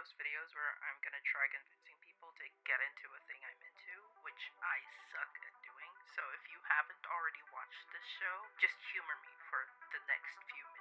those videos where I'm gonna try convincing people to get into a thing I'm into, which I suck at doing. So if you haven't already watched this show, just humor me for the next few minutes.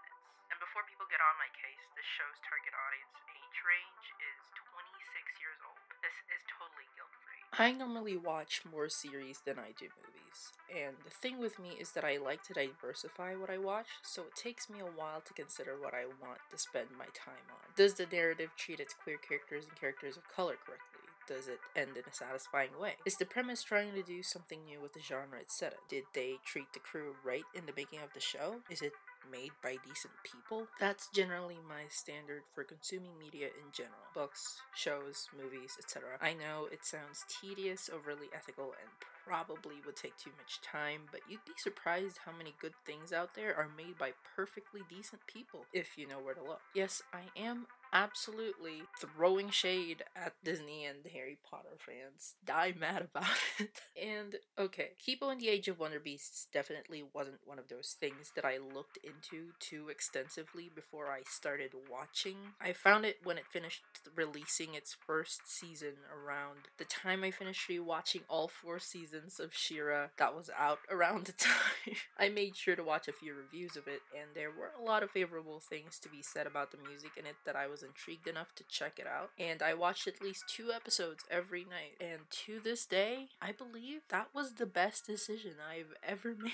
Before people get on my case, this show's target audience age range is 26 years old. This is totally guilt free. I normally watch more series than I do movies. And the thing with me is that I like to diversify what I watch, so it takes me a while to consider what I want to spend my time on. Does the narrative treat its queer characters and characters of color correctly? Does it end in a satisfying way? Is the premise trying to do something new with the genre it's set in? Did they treat the crew right in the making of the show? Is it made by decent people. That's generally my standard for consuming media in general books, shows, movies, etc. I know it sounds tedious, overly ethical, and probably would take too much time, but you'd be surprised how many good things out there are made by perfectly decent people if you know where to look. Yes, I am absolutely throwing shade at Disney and Harry Potter fans. Die mad about it. and okay, Kipo and the Age of Wonder Beasts definitely wasn't one of those things that I looked into too extensively before I started watching. I found it when it finished releasing its first season around the time I finished rewatching all four seasons of She-Ra that was out around the time. I made sure to watch a few reviews of it and there were a lot of favorable things to be said about the music in it that I was intrigued enough to check it out. And I watched at least two episodes every night. And to this day, I believe that was the best decision I've ever made.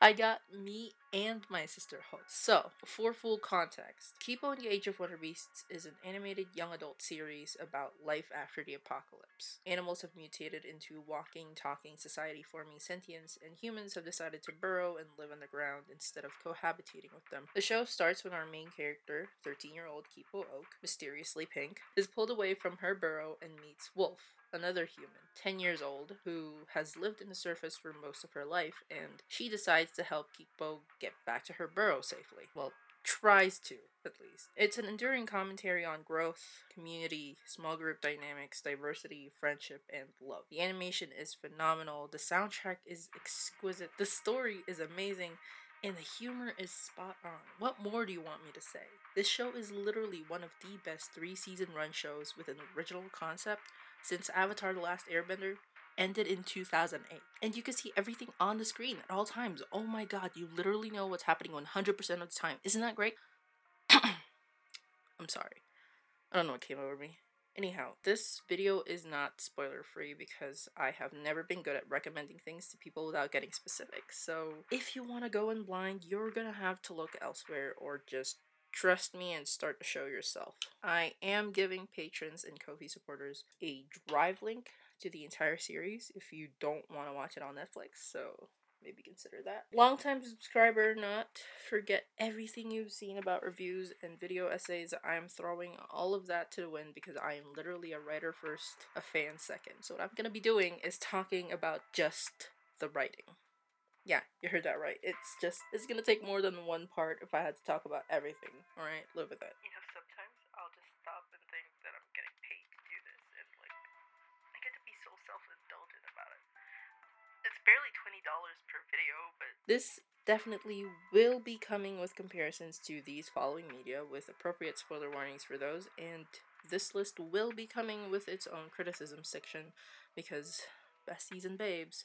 I got me and my sister hooked. So, for full context, Kipo and the Age of Wonder Beasts is an animated young adult series about life after the apocalypse. Animals have mutated into walking, talking, society forming sentience, and humans have decided to burrow and live underground instead of cohabitating with them. The show starts when our main character, 13 year old Kipo Oak, mysteriously pink, is pulled away from her burrow and meets Wolf, another human, 10 years old, who has lived in the surface for most of her life, and she decides to help Kipo get back to her burrow safely. Well, tries to, at least. It's an enduring commentary on growth, community, small group dynamics, diversity, friendship, and love. The animation is phenomenal, the soundtrack is exquisite, the story is amazing. And the humor is spot on. What more do you want me to say? This show is literally one of the best three season run shows with an original concept since Avatar The Last Airbender ended in 2008. And you can see everything on the screen at all times. Oh my god, you literally know what's happening 100% of the time. Isn't that great? I'm sorry. I don't know what came over me. Anyhow, this video is not spoiler free because I have never been good at recommending things to people without getting specific. So if you want to go in blind, you're gonna have to look elsewhere or just trust me and start to show yourself. I am giving patrons and Ko-fi supporters a drive link to the entire series if you don't want to watch it on Netflix, so maybe consider that. Longtime subscriber, not forget everything you've seen about reviews and video essays. I'm throwing all of that to the wind because I am literally a writer first, a fan second. So what I'm gonna be doing is talking about just the writing. Yeah, you heard that right. It's just, it's gonna take more than one part if I had to talk about everything. Alright, live with it. You know, sometimes I'll just stop and think that I'm getting paid to do this, and like, I get to be so self indulgent about it. It's barely $20 per video, but This definitely will be coming with comparisons to these following media with appropriate spoiler warnings for those, and this list will be coming with its own criticism section because besties and babes,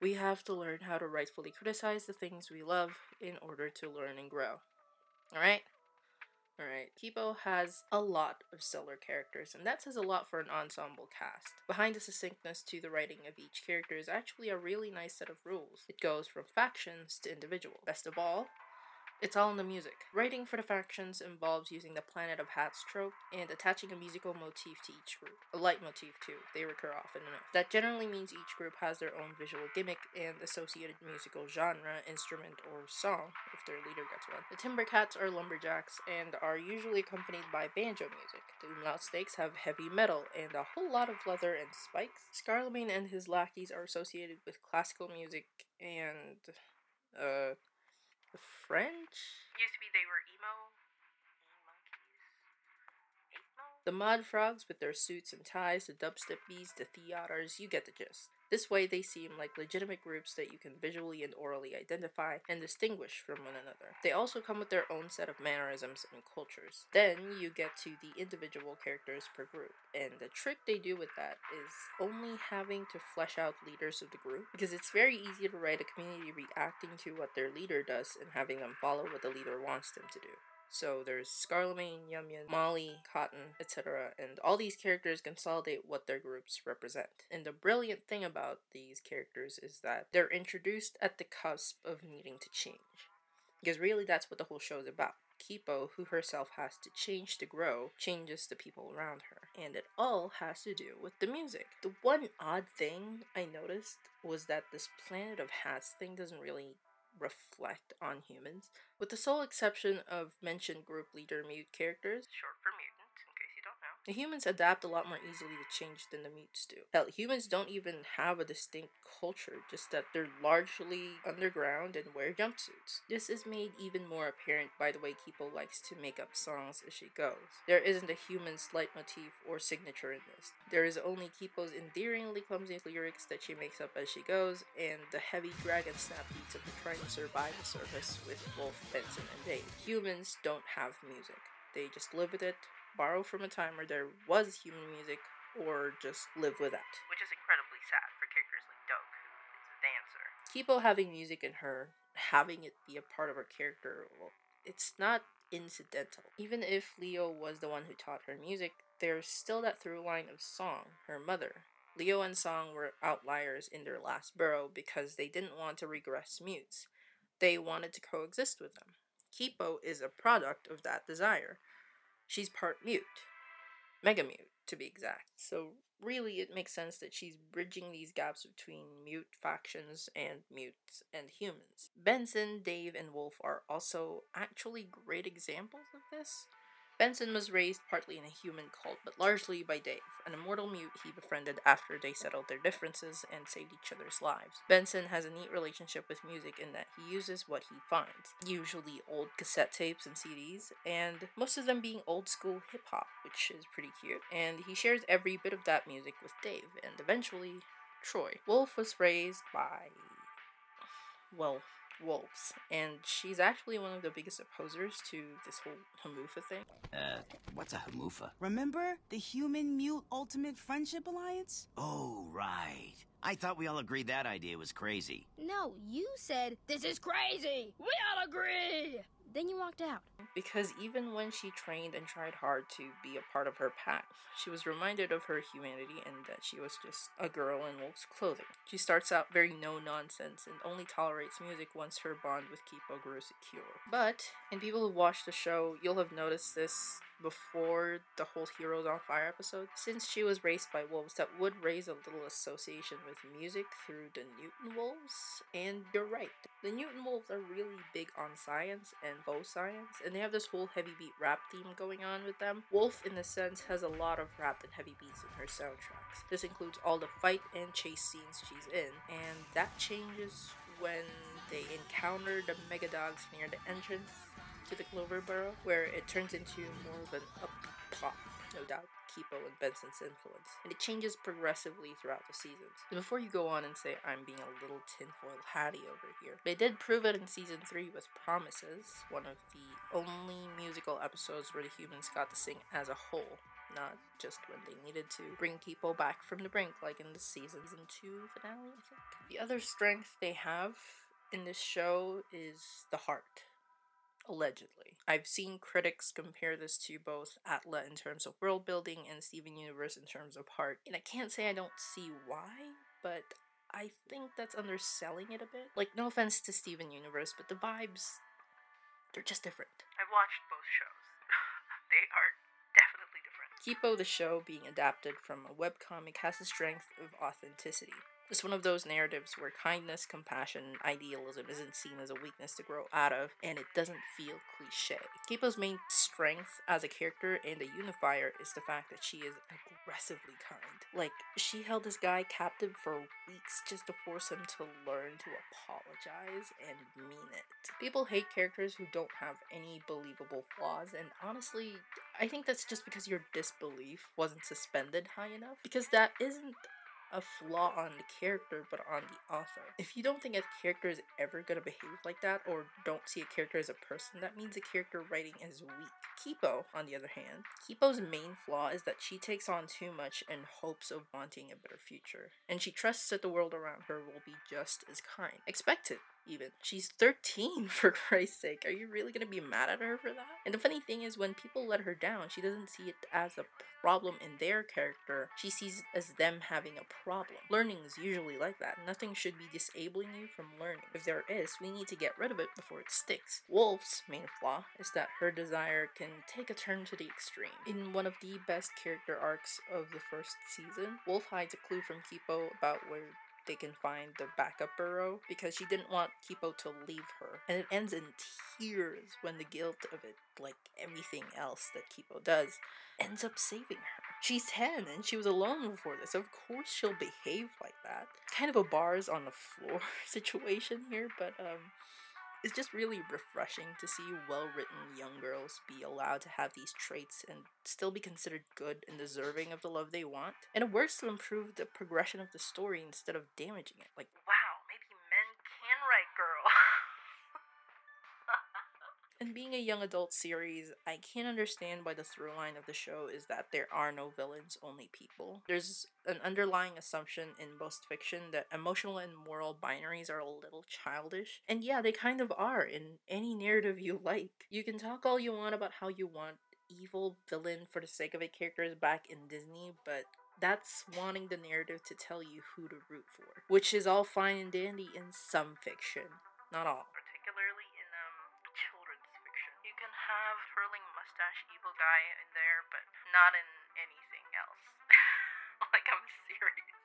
we have to learn how to rightfully criticize the things we love in order to learn and grow. Alright? Alright, Kipo has a lot of stellar characters, and that says a lot for an ensemble cast. Behind the succinctness to the writing of each character is actually a really nice set of rules. It goes from factions to individual. Best of all, it's all in the music. Writing for the factions involves using the Planet of Hats trope and attaching a musical motif to each group. A leitmotif, too. They recur often enough. That generally means each group has their own visual gimmick and associated musical genre, instrument, or song, if their leader gets one. The Timbercats are lumberjacks and are usually accompanied by banjo music. The Umlaut Snakes have heavy metal and a whole lot of leather and spikes. Scarlemagne and his lackeys are associated with classical music and, uh, the French? used to be they were emo. The Mod Frogs with their suits and ties, the Dubstep Bees, the Theaters, you get the gist. This way, they seem like legitimate groups that you can visually and orally identify and distinguish from one another. They also come with their own set of mannerisms and cultures. Then you get to the individual characters per group, and the trick they do with that is only having to flesh out leaders of the group because it's very easy to write a community reacting to what their leader does and having them follow what the leader wants them to do. So there's Scarlemagne, Yum Yum, Molly, Cotton, etc. And all these characters consolidate what their groups represent. And the brilliant thing about these characters is that they're introduced at the cusp of needing to change. Because really, that's what the whole show is about. Kipo, who herself has to change to grow, changes the people around her. And it all has to do with the music. The one odd thing I noticed was that this Planet of Hats thing doesn't really reflect on humans, with the sole exception of mentioned group leader mute characters. Short for The humans adapt a lot more easily to change than the mutes do. Hell, humans don't even have a distinct culture, just that they're largely underground and wear jumpsuits. This is made even more apparent by the way Kipo likes to make up songs as she goes. There isn't a human's leitmotif or signature in this. There is only Kipo's endearingly clumsy lyrics that she makes up as she goes, and the heavy dragon snap beats of the trying to survive the surface with Wolf, Benson, and Dave. Humans don't have music. They just live with it, borrow from a time where there was human music, or just live without. Which is incredibly sad for characters like Doug, who is a dancer. Kipo having music in her, having it be a part of her character, well, it's not incidental. Even if Lio was the one who taught her music, there's still that through line of Song, her mother. Lio and Song were outliers in their last burrow because they didn't want to regress mutes. They wanted to coexist with them. Kipo is a product of that desire. She's part mute. Mega mute, to be exact. So really it makes sense that she's bridging these gaps between mute factions and mutes and humans. Benson, Dave, and Wolf are also actually great examples of this. Benson was raised partly in a human cult, but largely by Dave, an immortal mute he befriended after they settled their differences and saved each other's lives. Benson has a neat relationship with music in that he uses what he finds, usually old cassette tapes and CDs, and most of them being old school hip hop, which is pretty cute. And he shares every bit of that music with Dave, and eventually Troy. Wolf was raised by. well, wolves, and she's actually one of the biggest opposers to this whole Hamufa thing. Uh, what's a hamufa? Remember the human mute ultimate friendship alliance? Oh, right. I thought we all agreed that idea was crazy. No, you said, This is crazy! We all agree! Then you walked out. Because even when she trained and tried hard to be a part of her pack, she was reminded of her humanity and that she was just a girl in wolf's clothing. She starts out very no nonsense and only tolerates music once her bond with Kipo grew secure. But, in people who watch the show, you'll have noticed this before the whole Heroes on Fire episode. Since she was raised by wolves, that would raise a little association with music through the Newton wolves. And you're right, the Newton wolves are really big on science and faux science, and they have this whole heavy beat rap theme going on with them. Wolf, in a sense, has a lot of rap and heavy beats in her soundtracks. This includes all the fight and chase scenes she's in, and that changes when they encounter the mega dogs near the entrance to the Clover Burrow, where it turns into more of an upbeat pop, no doubt. Kipo and Benson's influence, and it changes progressively throughout the seasons. And before you go on and say I'm being a little tinfoil hatty over here, they did prove it in season 3 with Promises, one of the only musical episodes where the humans got to sing as a whole, not just when they needed to bring people back from the brink, like in the season 2 finale, I think. The other strength they have in this show is the heart allegedly. I've seen critics compare this to both Atla in terms of world building and Steven Universe in terms of heart, and I can't say I don't see why, but I think that's underselling it a bit. Like, no offense to Steven Universe, but the vibes, they're just different. I've watched both shows. they are definitely different. Kipo the show being adapted from a webcomic has the strength of authenticity. It's one of those narratives where kindness, compassion, and idealism isn't seen as a weakness to grow out of, and it doesn't feel cliche. Kipo's main strength as a character and a unifier is the fact that she is aggressively kind. Like, she held this guy captive for weeks just to force him to learn to apologize and mean it. People hate characters who don't have any believable flaws, and honestly, I think that's just because your disbelief wasn't suspended high enough. Because that isn't a flaw on the character but on the author. If you don't think a character is ever gonna behave like that or don't see a character as a person, that means the character writing is weak. Kipo, on the other hand, Kipo's main flaw is that she takes on too much in hopes of wanting a better future, and she trusts that the world around her will be just as kind. Expected even. She's 13, for Christ's sake. Are you really gonna be mad at her for that? And the funny thing is, when people let her down, she doesn't see it as a problem in their character. She sees it as them having a problem. Learning is usually like that. Nothing should be disabling you from learning. If there is, we need to get rid of it before it sticks. Wolf's main flaw is that her desire can take a turn to the extreme. In one of the best character arcs of the first season, Wolf hides a clue from Kipo about where they can find the backup burrow because she didn't want Kipo to leave her. And it ends in tears when the guilt of it, like everything else that Kipo does, ends up saving her. She's 10 and she was alone before this. Of course she'll behave like that. Kind of a bars on the floor situation here, but um it's just really refreshing to see well written young girls be allowed to have these traits and still be considered good and deserving of the love they want. And it works to improve the progression of the story instead of damaging it. Like, Wow, And being a young adult series, I can't understand why the through line of the show is that there are no villains, only people. There's an underlying assumption in most fiction that emotional and moral binaries are a little childish. And yeah, they kind of are in any narrative you like. You can talk all you want about how you want evil villain for the sake of it characters back in Disney, but that's wanting the narrative to tell you who to root for, which is all fine and dandy in some fiction, not all. Not in anything else. like I'm serious.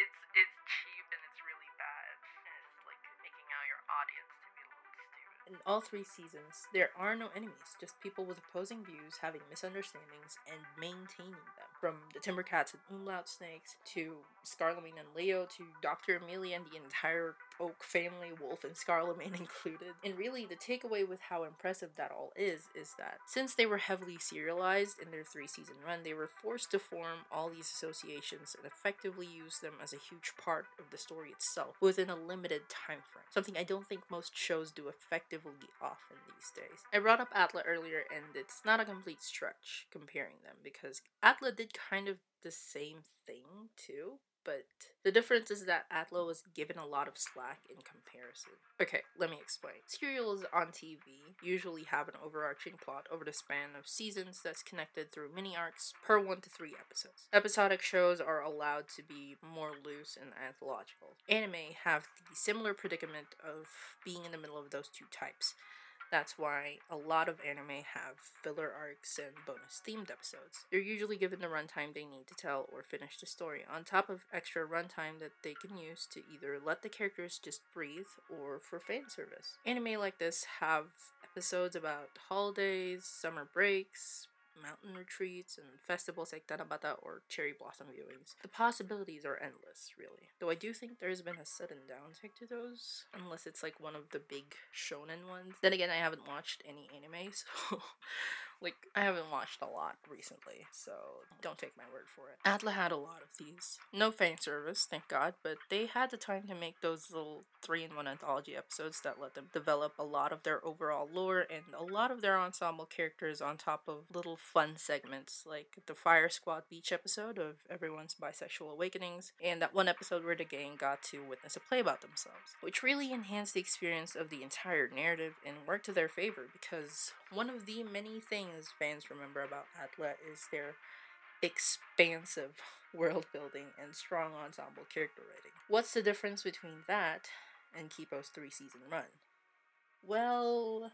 It's it's cheap and it's really bad. And it's like making out your audience to be a little stupid. In all three seasons, there are no enemies, just people with opposing views having misunderstandings and maintaining them. From the Timbercats and Umlaut Snakes to Scarlemagne and Lio to Dr. Amelia and the entire Oak family, Wolf and Scarlemagne included. And really, the takeaway with how impressive that all is, is that since they were heavily serialized in their three season run, they were forced to form all these associations and effectively use them as a huge part of the story itself within a limited time frame. Something I don't think most shows do effectively often these days. I brought up Atla earlier, and it's not a complete stretch comparing them because Atla did kind of the same thing too, but the difference is that Atla was given a lot of slack in comparison. Okay, let me explain. Serials on TV usually have an overarching plot over the span of seasons that's connected through mini arcs per one to three episodes. Episodic shows are allowed to be more loose and anthological. Anime have the similar predicament of being in the middle of those two types. That's why a lot of anime have filler arcs and bonus themed episodes. They're usually given the runtime they need to tell or finish the story, on top of extra runtime that they can use to either let the characters just breathe or for fan service. Anime like this have episodes about holidays, summer breaks, mountain retreats and festivals like Tanabata or cherry blossom viewings. The mm-hmm. possibilities are endless, really. Though I do think there's been a sudden downtick to those, unless it's like one of the big shonen ones. Then again, I haven't watched any anime, so like I haven't watched a lot recently, so don't take my word for it. Atla had a lot of these. No fan service, thank God, but they had the time to make those little three-in-one anthology episodes that let them develop a lot of their overall lore and a lot of their ensemble characters on top of little fun segments like the Fire Squad Beach episode of Everyone's Bisexual Awakenings and that one episode where the gang got to witness a play about themselves, which really enhanced the experience of the entire narrative and worked to their favor because one of the many things fans remember about Atla is their expansive world building and strong ensemble character writing. What's the difference between that and Kipo's three season run? Well,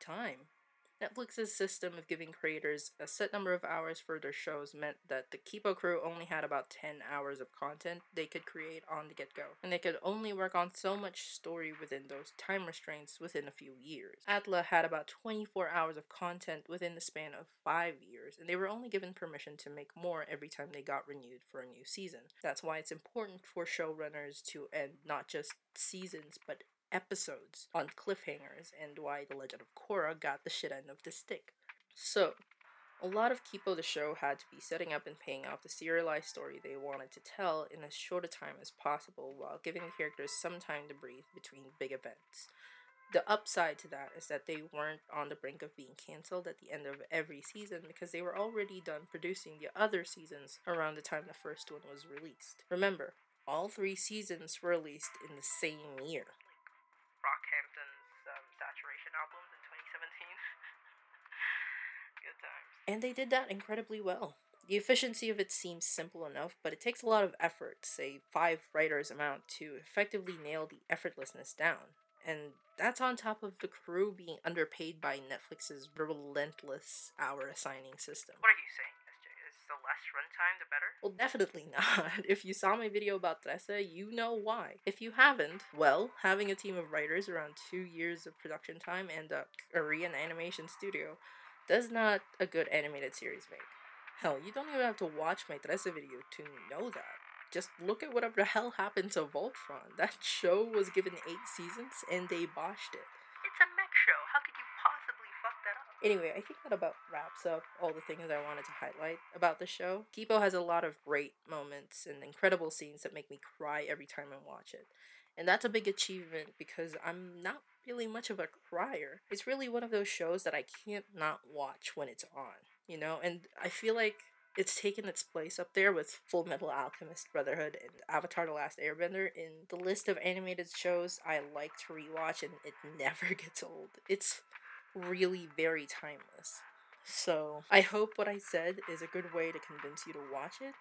time. Netflix's system of giving creators a set number of hours for their shows meant that the Kipo crew only had about 10 hours of content they could create on the get go, and they could only work on so much story within those time restraints within a few years. Atla had about 24 hours of content within the span of 5 years, and they were only given permission to make more every time they got renewed for a new season. That's why it's important for showrunners to end not just seasons but episodes on cliffhangers and why the legend of Korra got the shit end of the stick. So, A lot of Kipo the show had to be setting up and paying off the serialized story they wanted to tell in as short a time as possible while giving the characters some time to breathe between big events. The upside to that is that they weren't on the brink of being cancelled at the end of every season because they were already done producing the other seasons around the time the first one was released. Remember, all three seasons were released in the same year. Brockhampton's um, Saturation albums in 2017. Good times. And they did that incredibly well. The efficiency of it seems simple enough, but it takes a lot of effort, say five writers amount, to effectively nail the effortlessness down. And that's on top of the crew being underpaid by Netflix's relentless hour assigning system. What are you saying, SJ? Is the less runtime the better? Well, definitely not. If you saw my video about Trese, you know why. If you haven't, well, having a team of writers around two years of production time and a Korean animation studio does not a good animated series make. Hell, you don't even have to watch my Trese video to know that. Just look at whatever the hell happened to Voltron. That show was given eight seasons and they botched it. It's a mech show. How could you possibly fuck that up? Anyway, I think that about wraps up all the things I wanted to highlight about the show. Kipo has a lot of great moments and incredible scenes that make me cry every time I watch it. And that's a big achievement because I'm not really much of a crier. It's really one of those shows that I can't not watch when it's on, you know? And I feel like it's taken its place up there with Full Metal Alchemist Brotherhood and Avatar The Last Airbender in the list of animated shows I like to rewatch and it never gets old. It's really very timeless. So, I hope what I said is a good way to convince you to watch it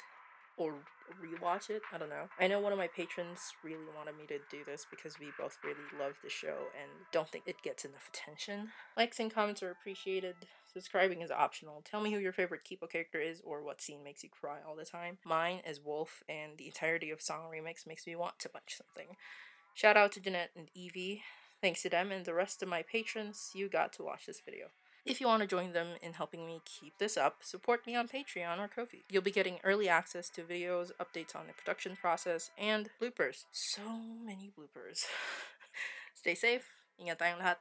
or rewatch it. I don't know. I know one of my patrons really wanted me to do this because we both really love the show and don't think it gets enough attention. Likes and comments are appreciated. Subscribing is optional. Tell me who your favorite Kipo character is or what scene makes you cry all the time. Mine is Wolf, and the entirety of Song Remix makes me want to punch something. Shout out to Jeanette and Evie. Thanks to them and the rest of my patrons, you got to watch this video. If you want to join them in helping me keep this up, support me on Patreon or Ko-fi. You'll be getting early access to videos, updates on the production process, and bloopers. So many bloopers. Stay safe. Ingat tayong.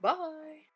Bye!